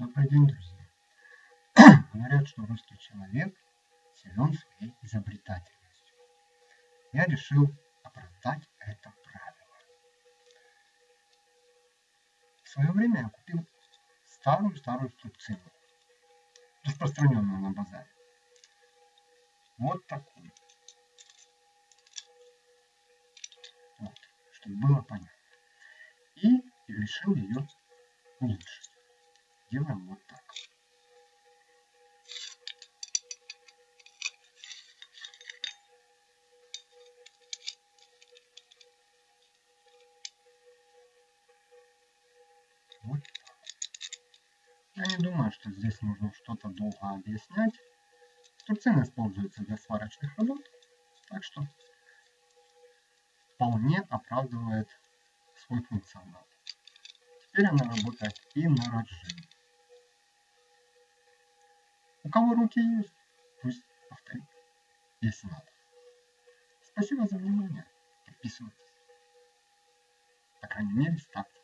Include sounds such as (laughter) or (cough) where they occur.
Добрый день, друзья. (clears throat) Говорят, что русский человек силен своей изобретательностью. Я решил оправдать это правило. В свое время я купил старую-старую струбцину, распространенную на базаре. Вот такую. Вот, чтобы было понятно. И решил ее улучшить. Делаем вот так. Вот так. Я не думаю, что здесь нужно что-то долго объяснять. Струбцина используется для сварочных работ, так что вполне оправдывает свой функционал. Теперь она работает и на разжим. У кого руки есть, пусть повторит, если надо. Спасибо за внимание. Подписывайтесь. По крайней мере, ставьте